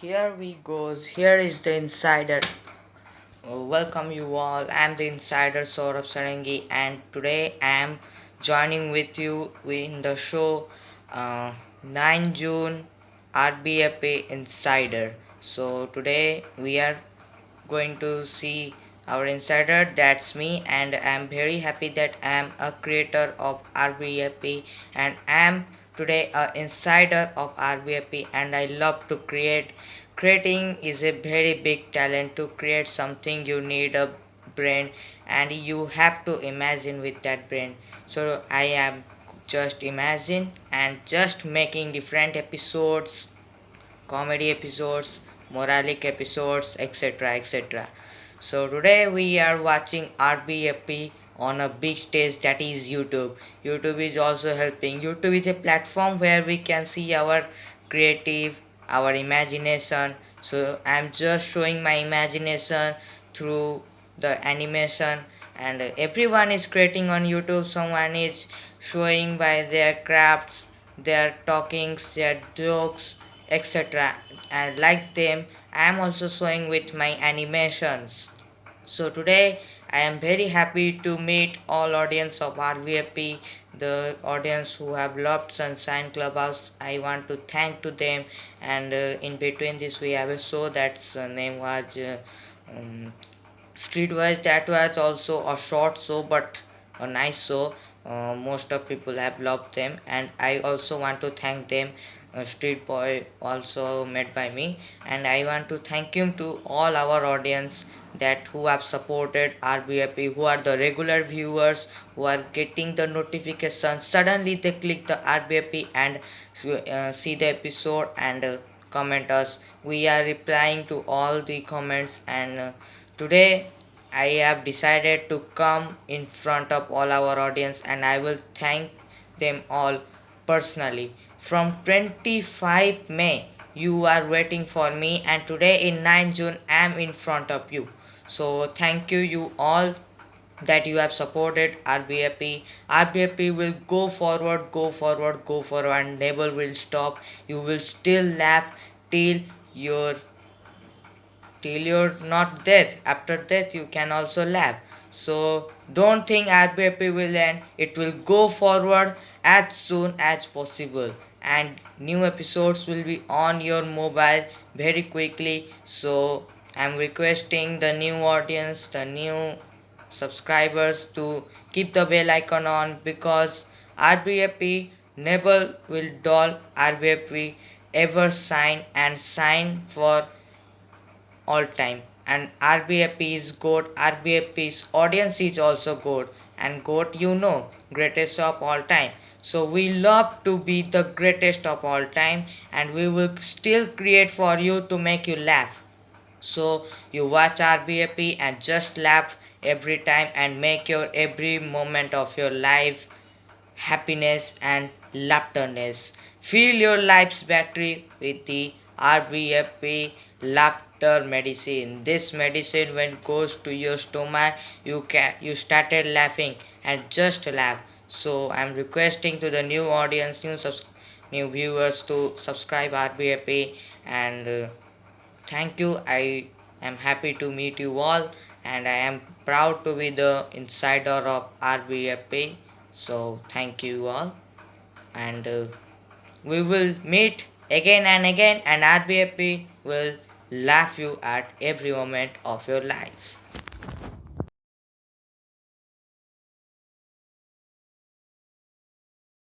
Here we goes. Here is the insider. Uh, welcome you all. I'm the insider Saurabh Sarangi, and today I'm joining with you in the show uh, 9 June RBFP Insider. So today we are going to see our insider that's me and i'm very happy that i'm a creator of rbfp and i'm today a insider of rbfp and i love to create. Creating is a very big talent to create something you need a brain and you have to imagine with that brain. So i am just imagine and just making different episodes comedy episodes moralic episodes etc etc so today we are watching RBFP on a big stage that is YouTube. YouTube is also helping. YouTube is a platform where we can see our creative, our imagination. So I'm just showing my imagination through the animation and everyone is creating on YouTube. Someone is showing by their crafts, their talkings, their jokes, etc. And like them, I am also showing with my animations. So today I am very happy to meet all audience of RBFP, the audience who have loved Sunshine Clubhouse. I want to thank to them and uh, in between this we have a show that's uh, name was uh, um, Streetwise. That was also a short show but a nice show. Uh, most of people have loved them and I also want to thank them street boy also met by me and i want to thank him to all our audience that who have supported RBFP, who are the regular viewers, who are getting the notification. Suddenly they click the RBFP and uh, see the episode and uh, comment us. We are replying to all the comments and uh, today I have decided to come in front of all our audience and I will thank them all personally. From 25 May you are waiting for me and today in 9 June I am in front of you so thank you you all that you have supported RBFP. RBFP will go forward, go forward, go forward and never will stop. You will still laugh till you're till you're not dead. After death you can also laugh. So don't think RBFP will end. It will go forward as soon as possible. And new episodes will be on your mobile very quickly. So I'm requesting the new audience, the new subscribers to keep the bell icon on because RBFP never will dull RBFP ever sign and sign for all time. And RBFP is good. RBFP's audience is also good and good you know greatest of all time so we love to be the greatest of all time and we will still create for you to make you laugh so you watch RBFP and just laugh every time and make your every moment of your life happiness and laughterness. Fill your life's battery with the RBFP laughter medicine. This medicine when goes to your stomach, you can you started laughing and just laugh. So I'm requesting to the new audience, new subs new viewers to subscribe RBFP and uh, Thank you. I am happy to meet you all and I am proud to be the insider of RBFP. So thank you all and uh, we will meet again and again and RBFP will laugh you at every moment of your life.